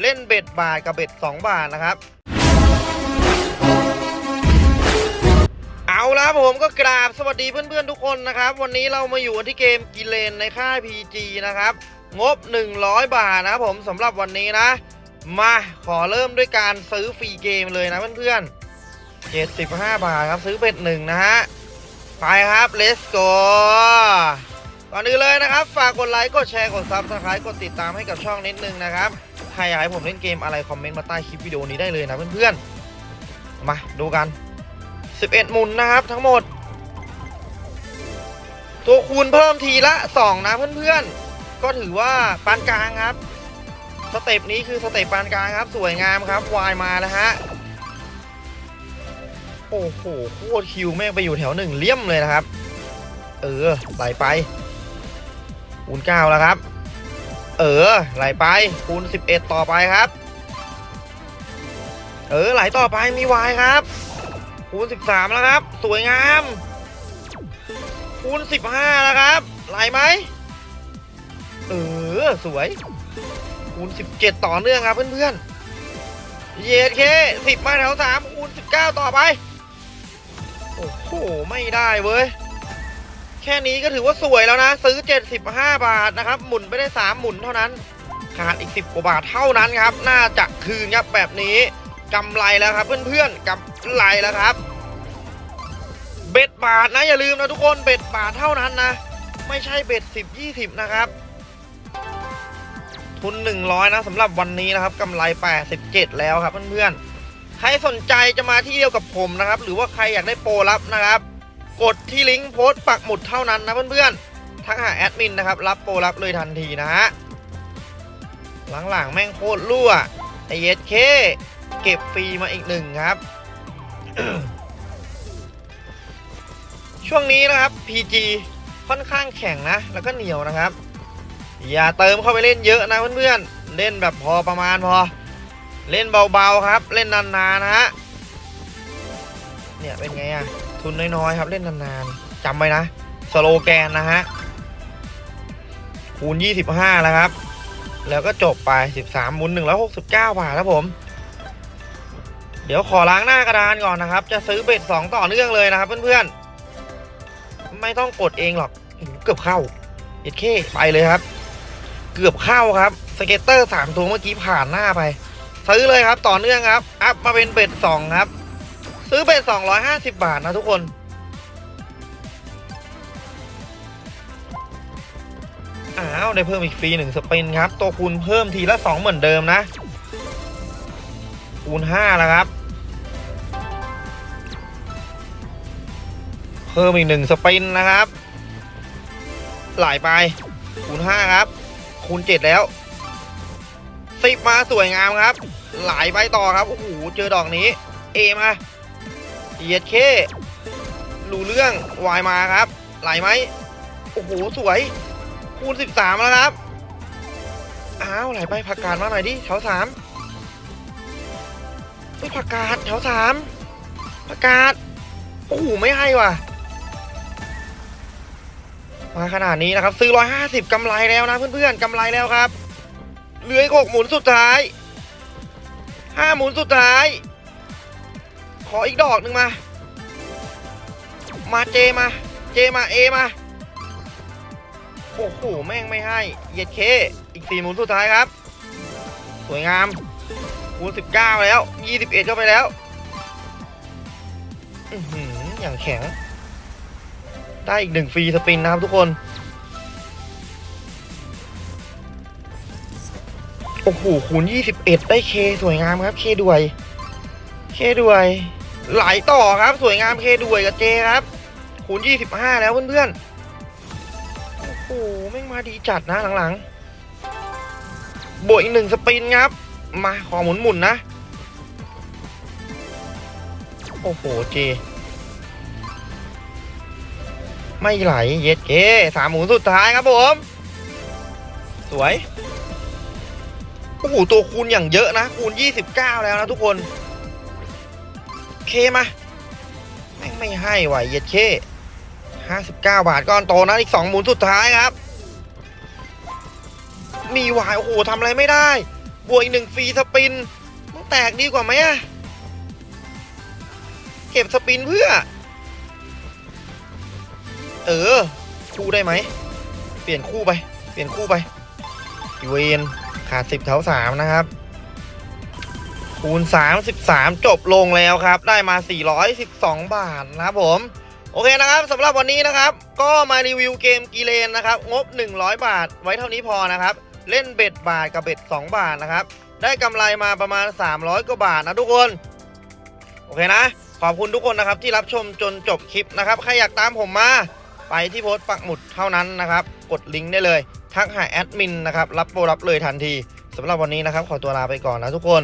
เล่น bet บาทกับ bet สองบาทนะครับ เอาละผมก็กราบสวัสดีเพื่อนๆทุกคนนะครับ วันนี้เรามาอยู่ที่เกมกิเลนในค่าย PG นะครับ งบ 100 บาทนะผมสำหรับวันนี้นะ มาขอเริ่มด้วยการซื้อ free game เลยนะเพื่อนๆ75 บาทครับซื้อ bet หนึ่งนะฮะ ไปครับ let's go ก่อนอื่นเลยนะครับ ฝากกดไลค์กดแชร์กด subscribe กดติดตามให้กับช่องนิดนึงนะครับ ใครอยากให้ผมเล่นเกมอะไร comment มาใต้คลิปวิดีโอนี้ได้เลยนะเพื่อนๆ มาดูกัน 11 หมุนนะครับทั้งหมด ตัวคูณเพิ่มทีละ 2 นะเพื่อนๆ ก็ถือว่าปานกลางครับ step นี้คือ step ปานกลางครับ สวยงามครับวายมานะฮะ โอ้โหโคตรคิวแม่งไปอยู่แถวหนึ่งเลี่ยมเลยนะครับ เออไหลไปคูณเก้าแล้วครับ เออ ไหลไป คูณ 11 ต่อไปครับ เออ ไหลต่อไปมีวายครับ คูณ 13 แล้วครับ สวยงาม คูณ 15 แล้วครับ ไหลไหม เออ สวย คูณ 17 ต่อเนื่องครับเพื่อนๆ เยเค10 มาแถว 3 คูณ 19 ต่อไป โอ้โห ไม่ได้เว้ย แค่นี้ก็ถือว่าสวยแล้วนะ ซื้อ 75 บาทนะครับ หมุนไปได้ 3 หมุนเท่านั้น ขาดอีก 10 กว่าบาทเท่านั้นครับ น่าจะคืนครับแบบนี้กำไรแล้วครับ เพื่อนๆกำไรแล้วครับ เบ็ดบาทนะอย่าลืมนะทุกคนเบ็ดบาทเท่านั้นนะ ไม่ใช่เบ็ด 10 20 นะครับ ทุน 100 นะสำหรับวันนี้นะครับกำไร 87 แล้วครับเพื่อนๆใครสนใจจะมาที่เดียวกับผมนะครับ หรือว่าใครอยากได้โปรลับนะครับ กดที่ลิงก์โพสต์ปักหมุดเท่านั้นนะเพื่อนๆทักหาแอดมินนะครับ รับโปรรับเลยทันทีนะฮะหลังๆแม่งโคตรรั่วไอเอสเคเก็บฟรีมาอีกหนึ่งครับ ช่วงนี้นะครับ PG ค่อนข้างแข็งนะ แล้วก็เหนียวนะครับ อย่าเติมเข้าไปเล่นเยอะนะเพื่อนๆ เล่นแบบพอประมาณพอ เล่นเบาๆครับ เล่นนานๆนะฮะ เนี่ยเป็นไงอะ ทุนน้อยๆครับเล่นนานๆจำไว้นะ สโลแกนนะฮะคูณ 25 แล้วครับ แล้วก็จบไป 13หมุน169 บาทครับผม เดี๋ยวขอล้างหน้ากระดานก่อนนะครับ จะซื้อเบ็ด2ต่อเนื่องเลยนะครับเพื่อนๆ ไม่ต้องกดเองหรอกเกือบเข้าเอ็ดเคไปเลยครับ เกือบเข้าครับ scatter 3ตัวเมื่อกี้ผ่านหน้าไป ซื้อเลยครับต่อเนื่องครับ up มาเป็น bet 2ครับ ซื้อเป็น250 บาทนะทุกคน อ้าว ได้เพิ่มอีกฟรีหนึ่ง spin ครับ ตัวคูณเพิ่มทีละ 2 เหมือนเดิมนะ คูณ5แล้วครับ เพิ่มอีกหนึ่ง spin นะครับไหลไป คูณ5ครับ คูณ 7 แล้วสิบมาสวยงามครับไหลไปต่อครับ โอ้โห เจอดอกนี้ เอมา เยียดเครู้เรื่องวายมาครับ ไหลไหมโอ้โห สวย คูณ 13 แล้วครับ อ้าว ไหลไปผักกาดมาหน่อยดิแถวสามไม่ผักกาดแถวสามผักกาดโอ้โห ไม่ให้ว่ะ มาขนาดนี้นะครับ ซื้อ 150กำไรแล้วนะเพื่อนๆกำไรแล้วครับ เหลืออีกหกหมุนสุดท้ายห้าหมุนสุดท้าย ขออีกดอกหนึ่งมา มาเจมา เจมาเอมา โอ้โห แม่งไม่ให้เย็ดเค อีกสี่หมุนสุดท้ายครับ สวยงาม คูณสิบเก้าแล้วยี่สิบเอ็ดเข้าไปแล้วอือหืออย่างแข็ง ได้อีกหนึ่งฟรีสปินนะครับทุกคน โอ้โห คูณ 21 ได้เค สวยงามครับ เคด้วย เคด้วย ไหลต่อครับสวยงามเคด้วยกับเจครับคูณ25แล้วเพื่อนๆโอ้โหแม่งมาดีจัดนะหลังๆ บวกอีกหนึ่งสปินครับ มาขอหมุนหมุนๆนะ โอ้โหเจ ไม่ไหลเย็ดเกสามหมุนสุดท้ายครับผม สวย โอ้โหตัวคูณอย่างเยอะนะ คูณ 29 แล้วนะทุกคน เคมาแม่งไม่ให้ไหวเย็ดเค59บาทก้อนโตนะอีก2หมุนสุดท้ายครับ มีวายโอ้โหทำอะไรไม่ได้ บวกอีกหนึ่งฟรีสปินมึงแตกดีกว่าไหมอะเก็บสปินเพื่อ เออ คู่ได้ไหม เปลี่ยนคู่ไป เปลี่ยนคู่ไปอีเวนขาดสิบแถวสามนะครับ คูณ 33 จบลงแล้วครับ ได้มา 412 บาทนะครับผม โอเคนะครับสำหรับวันนี้นะครับ ก็มารีวิวเกมกีเลนนะครับ งบ 100 บาท ไว้เท่านี้พอนะครับ เล่นเบ็ดบาทกับเบ็ด 2 บาทนะครับ ได้กำไรมาประมาณ 300 กว่าบาทนะทุกคน โอเคนะ ขอบคุณทุกคนนะครับ ที่รับชมจนจบคลิปนะครับ ใครอยากตามผมมา ไปที่โพสต์ปักหมุดเท่านั้นนะครับ กดลิงก์ได้เลย ทักหาแอดมินนะครับ รับโปรรับเลยทันทีสำหรับวันนี้นะครับ ขอตัวลาไปก่อนนะทุกคน